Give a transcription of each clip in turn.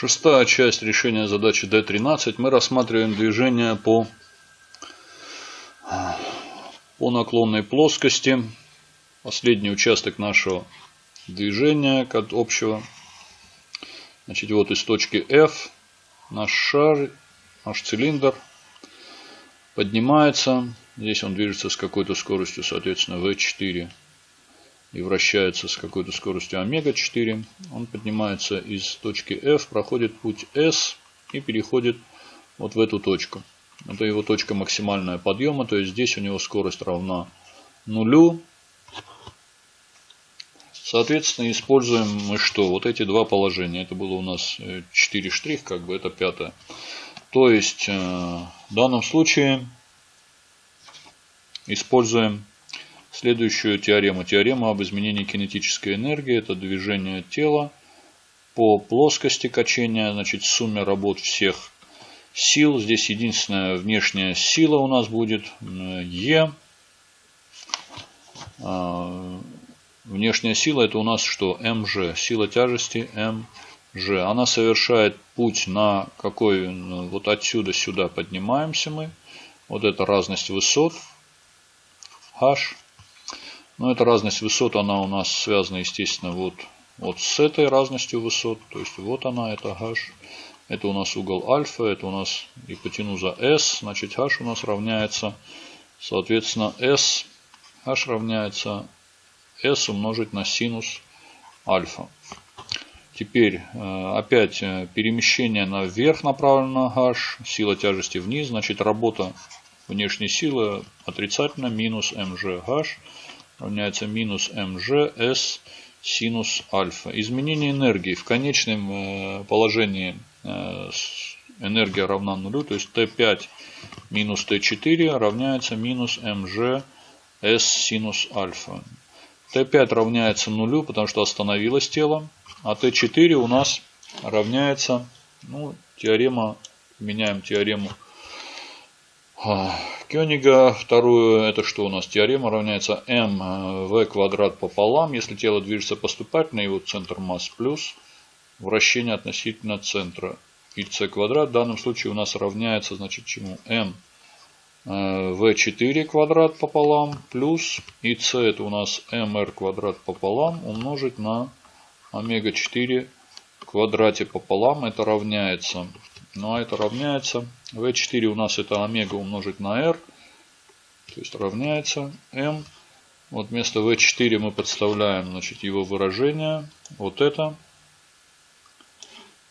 Шестая часть решения задачи D13. Мы рассматриваем движение по, по наклонной плоскости. Последний участок нашего движения общего. Значит, вот из точки F наш шар, наш цилиндр поднимается. Здесь он движется с какой-то скоростью, соответственно, V4 и вращается с какой-то скоростью омега-4. Он поднимается из точки F, проходит путь S и переходит вот в эту точку. Это его точка максимального подъема, то есть здесь у него скорость равна нулю. Соответственно, используем мы что? Вот эти два положения. Это было у нас 4 штрих, как бы это пятое. То есть, э, в данном случае используем следующую теорему. Теорема об изменении кинетической энергии. Это движение тела по плоскости качения. Значит, сумме работ всех сил. Здесь единственная внешняя сила у нас будет Е. А, внешняя сила это у нас что? МЖ. Сила тяжести МЖ. Она совершает путь на какой? Вот отсюда сюда поднимаемся мы. Вот это разность высот. H. Но эта разность высот, она у нас связана, естественно, вот, вот с этой разностью высот. То есть вот она, это h. Это у нас угол альфа, это у нас гипотенуза s. Значит, h у нас равняется, соответственно, s. h равняется s умножить на синус альфа. Теперь э, опять э, перемещение наверх направлено на h, сила тяжести вниз, значит работа внешней силы отрицательно минус mgh равняется минус mg синус альфа. Изменение энергии в конечном э, положении э, энергия равна нулю, то есть Т5 минус Т4 равняется минус mg синус альфа. Т5 равняется нулю, потому что остановилось тело, а Т4 у нас равняется, ну, теорема, меняем теорему Кёнига. Вторую, это что у нас? Теорема равняется mv квадрат пополам. Если тело движется поступательно, его центр масс плюс вращение относительно центра. И c квадрат в данном случае у нас равняется, значит, чему? m v4 квадрат пополам плюс и c это у нас mr квадрат пополам умножить на омега 4 квадрате пополам. Это равняется ну а это равняется, v4 у нас это омега умножить на r, то есть равняется m. Вот вместо v4 мы подставляем значит, его выражение, вот это.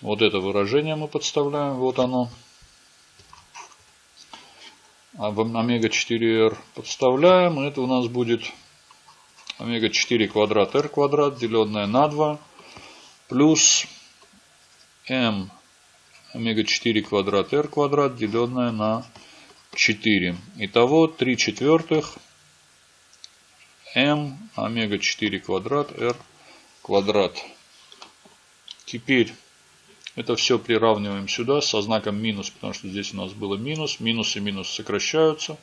Вот это выражение мы подставляем, вот оно. А омега 4r подставляем, это у нас будет омега 4 квадрат r квадрат, деленное на 2, плюс m омега-4 квадрат r квадрат, деленное на 4. Итого 3 четвертых m омега-4 квадрат r квадрат. Теперь это все приравниваем сюда со знаком минус, потому что здесь у нас было минус. Минус и минус сокращаются.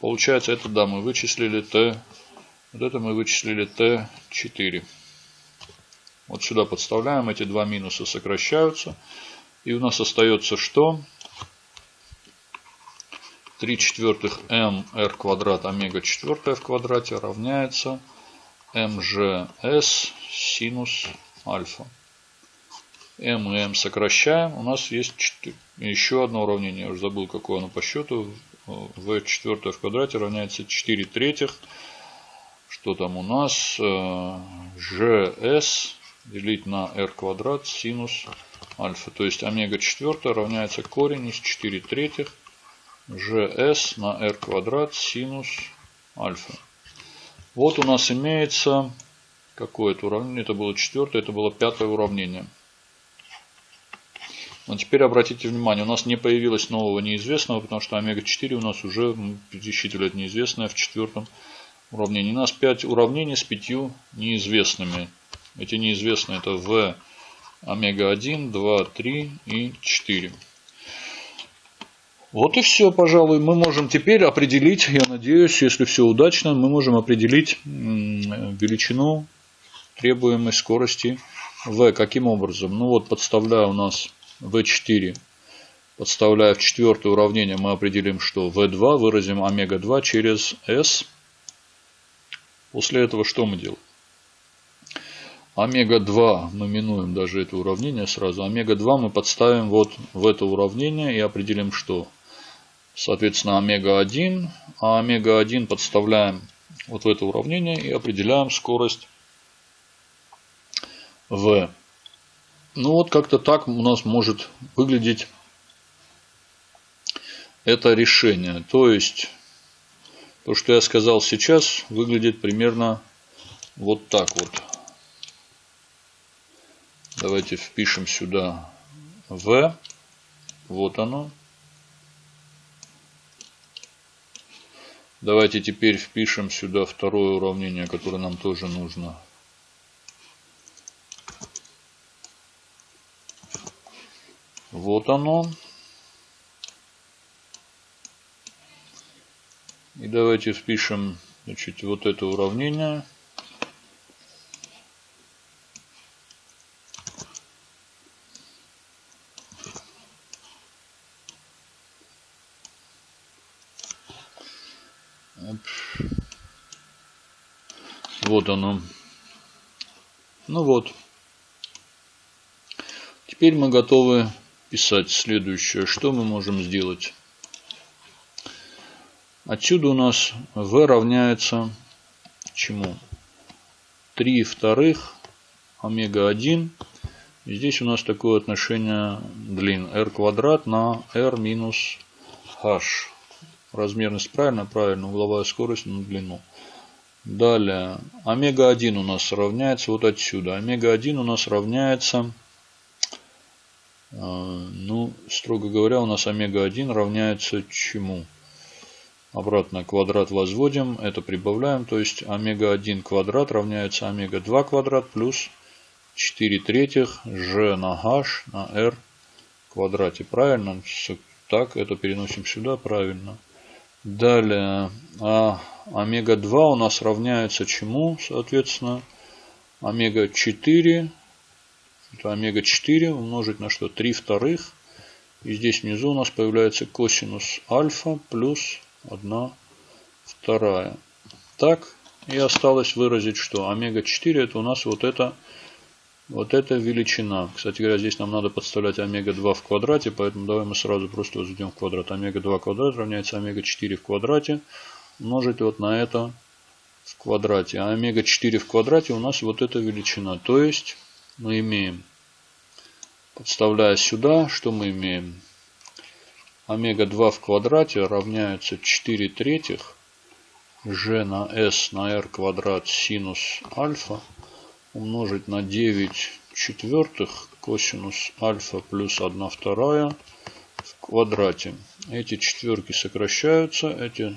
Получается, это да, мы вычислили t. Вот это мы вычислили t4. Вот сюда подставляем, эти два минуса сокращаются. И у нас остается что? 3 четвертых mr квадрат омега четвертая в квадрате равняется mgs синус альфа. m и m сокращаем. У нас есть еще одно уравнение. Я уже забыл, какое оно по счету. v четвертое в квадрате равняется 4 третьих. Что там у нас? gs делить на r квадрат синус альфа. То есть омега 4 равняется корень из 4 третьих gs на r квадрат синус альфа. Вот у нас имеется какое-то уравнение. Это было четвертое, это было пятое уравнение. Но теперь обратите внимание, у нас не появилось нового неизвестного, потому что омега-4 у нас уже пересчитывали это неизвестное в четвертом уравнении. У нас 5 уравнений с 5 неизвестными. Эти неизвестные это v омега-1, 2, 3 и 4. Вот и все, пожалуй. Мы можем теперь определить, я надеюсь, если все удачно, мы можем определить величину требуемой скорости v каким образом? Ну вот подставляя у нас v4, подставляя в четвертое уравнение, мы определим, что v2 выразим омега-2 через s. После этого что мы делаем? Омега-2 мы минуем даже это уравнение сразу. Омега-2 мы подставим вот в это уравнение и определим, что соответственно омега-1. А омега-1 подставляем вот в это уравнение и определяем скорость v. Ну вот как-то так у нас может выглядеть это решение. То есть то, что я сказал сейчас, выглядит примерно вот так вот. Давайте впишем сюда v. Вот оно. Давайте теперь впишем сюда второе уравнение, которое нам тоже нужно. Вот оно. И давайте впишем значит, вот это уравнение. Вот оно. Ну вот. Теперь мы готовы писать следующее. Что мы можем сделать? Отсюда у нас v равняется чему? 3 вторых омега 1. И здесь у нас такое отношение длин r квадрат на r минус h. Размерность правильно? Правильно. Угловая скорость на длину. Далее, омега-1 у нас равняется вот отсюда. Омега-1 у нас равняется, э, ну, строго говоря, у нас омега-1 равняется чему? Обратно квадрат возводим, это прибавляем. То есть омега-1 квадрат равняется омега-2 квадрат плюс 4 третьих g на h на r квадрате. Правильно? Так, это переносим сюда, правильно. Далее, а омега-2 у нас равняется чему, соответственно? Омега-4. Это омега-4 умножить на что? 3 вторых. И здесь внизу у нас появляется косинус альфа плюс 1 вторая. Так, и осталось выразить, что омега-4 это у нас вот это вот эта величина. Кстати говоря, здесь нам надо подставлять омега-2 в квадрате, поэтому давай мы сразу просто возведем в квадрат. Омега-2 квадрат равняется омега-4 в квадрате умножить вот на это в квадрате. А омега-4 в квадрате у нас вот эта величина. То есть мы имеем, подставляя сюда, что мы имеем? Омега-2 в квадрате равняется 4 третьих g на s на r квадрат синус альфа умножить на 9 четвертых косинус альфа плюс 1 вторая в квадрате. Эти четверки сокращаются, эти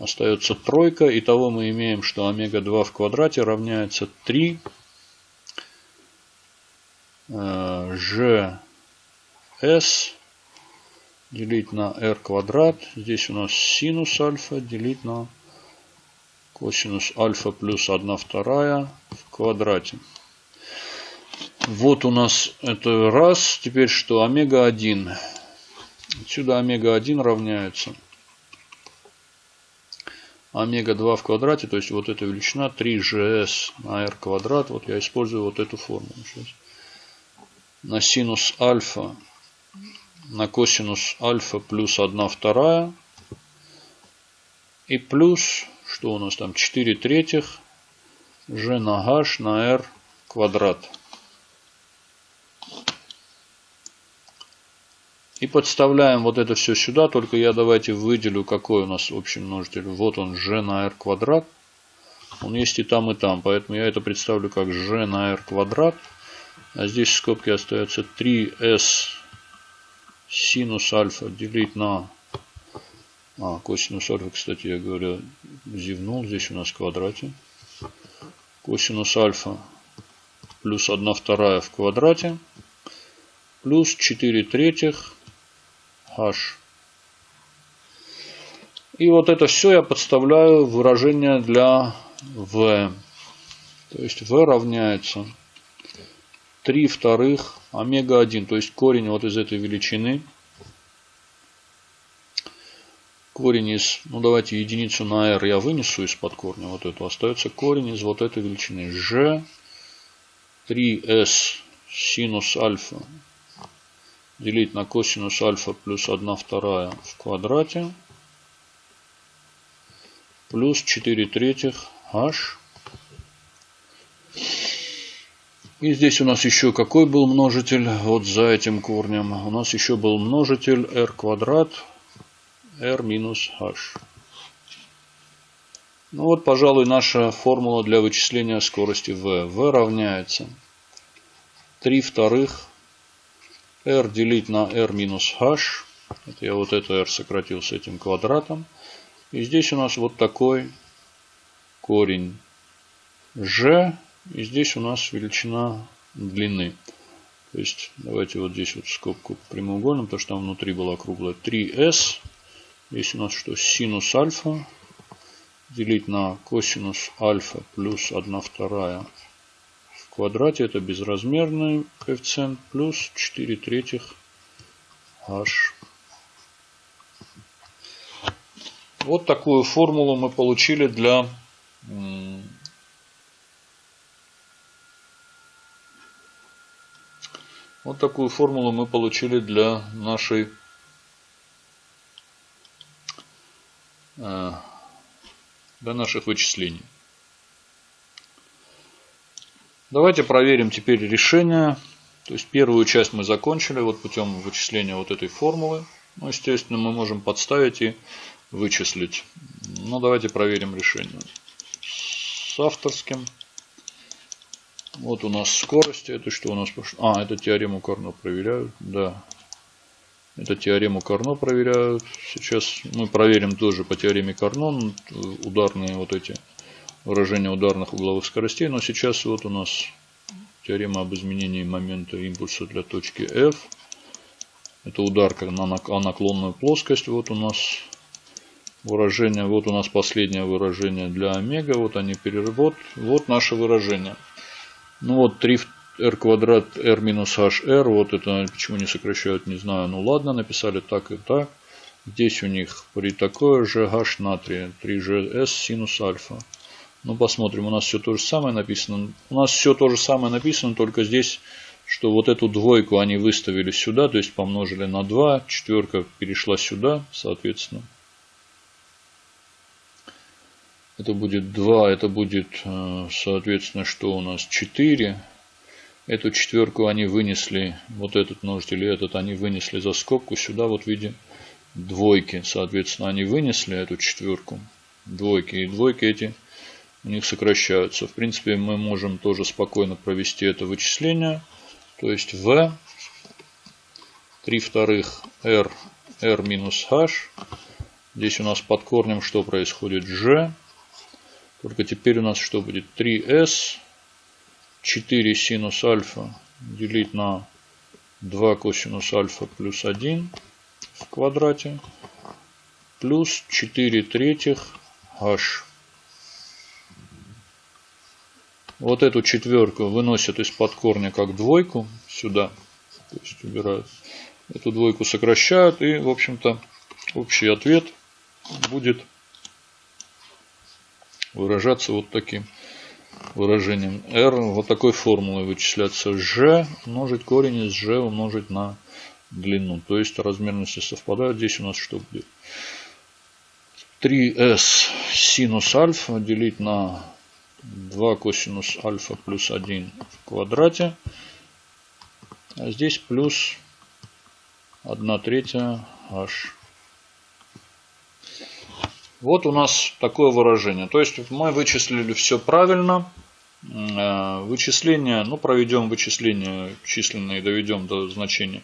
остается тройка. Итого мы имеем, что омега-2 в квадрате равняется 3 g s делить на r квадрат. Здесь у нас синус альфа делить на косинус альфа плюс 1 вторая в квадрате. Вот у нас это раз. Теперь что? Омега-1. Отсюда омега-1 равняется омега-2 в квадрате, то есть вот эта величина 3gs на r квадрат. Вот я использую вот эту формулу. Сейчас. На синус альфа на косинус альфа плюс 1 вторая. И плюс что у нас там? 4 третьих g на h на r квадрат. И подставляем вот это все сюда, только я давайте выделю, какой у нас общий множитель. Вот он, g на r квадрат. Он есть и там, и там, поэтому я это представлю как g на r квадрат. А здесь в скобке остается 3s синус альфа делить на а, косинус альфа, кстати, я говорю, зевнул. Здесь у нас в квадрате. Косинус альфа плюс 1 вторая в квадрате. Плюс 4 третьих h. И вот это все я подставляю в выражение для v. То есть v равняется 3 вторых омега-1, то есть корень вот из этой величины. Корень из, ну давайте единицу на r я вынесу из-под корня, вот эту. Остается корень из вот этой величины. g 3s синус альфа делить на косинус альфа плюс 1 вторая в квадрате плюс 4 третьих h. И здесь у нас еще какой был множитель? Вот за этим корнем. У нас еще был множитель r квадрат r минус h. Ну вот, пожалуй, наша формула для вычисления скорости v. v равняется 3 вторых r делить на r минус h. Это я вот это r сократил с этим квадратом. И здесь у нас вот такой корень g. И здесь у нас величина длины. То есть давайте вот здесь вот скобку прямоугольным, потому что там внутри была круглая 3s. Здесь у нас что? Синус альфа делить на косинус альфа плюс 1 вторая квадрате. Это безразмерный коэффициент плюс 4 третьих h. Вот такую формулу мы получили для вот такую формулу мы получили для нашей э, для наших вычислений. Давайте проверим теперь решение. То есть первую часть мы закончили вот путем вычисления вот этой формулы. Ну, естественно, мы можем подставить и вычислить. Ну, давайте проверим решение. С авторским. Вот у нас скорость. Это что у нас пошло? А, это теорему Карно проверяют. Да. Это теорему Карно проверяют. Сейчас мы проверим тоже по теореме Карно ударные вот эти выражения ударных угловых скоростей. Но сейчас вот у нас теорема об изменении момента импульса для точки F. Это удар на наклонную плоскость. Вот у нас выражение. Вот у нас последнее выражение для омега. Вот они переработ. Вот наше выражение. Ну вот 3 r квадрат r минус hr. Вот это почему не сокращают, не знаю. Ну ладно, написали так и так. Здесь у них при такое же h натрия 3gs синус альфа. Ну посмотрим, у нас все то же самое написано. У нас все то же самое написано, только здесь, что вот эту двойку они выставили сюда, то есть помножили на 2. Четверка перешла сюда, соответственно. Это будет 2, это будет, э, соответственно, что у нас 4. Эту четверку они вынесли, вот этот множитель и этот они вынесли за скобку сюда вот в виде двойки. Соответственно, они вынесли эту четверку, двойки. И двойки эти у них сокращаются. В принципе, мы можем тоже спокойно провести это вычисление. То есть v 3 вторых r, r минус h. Здесь у нас под корнем что происходит? g только теперь у нас что будет? 3s 4 синус альфа делить на 2 косинус альфа плюс 1 в квадрате плюс 4 третьих h. Вот эту четверку выносят из-под корня как двойку сюда. То есть убирают. Эту двойку сокращают. И, в общем-то, общий ответ будет выражаться вот таким выражением. R вот такой формулой вычисляться. G умножить корень из G умножить на длину. То есть размерности совпадают. Здесь у нас что будет? 3s синус альфа делить на 2 косинус альфа плюс 1 в квадрате. А здесь плюс 1 третья h вот у нас такое выражение. То есть мы вычислили все правильно. Э, вычисление, ну проведем вычисление численные, доведем до значения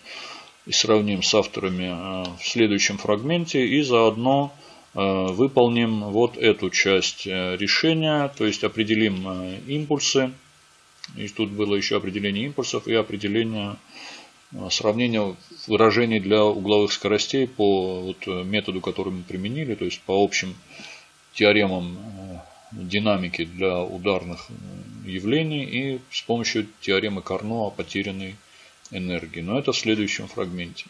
и сравним с авторами э, в следующем фрагменте. И заодно выполним вот эту часть решения. То есть определим импульсы. И тут было еще определение импульсов и определение Э, сравнение выражений для угловых скоростей по вот э, методу, который мы применили, то есть по общим теоремам э, динамики для ударных явлений и с помощью теоремы Карно о потерянной энергии. Но это в следующем фрагменте.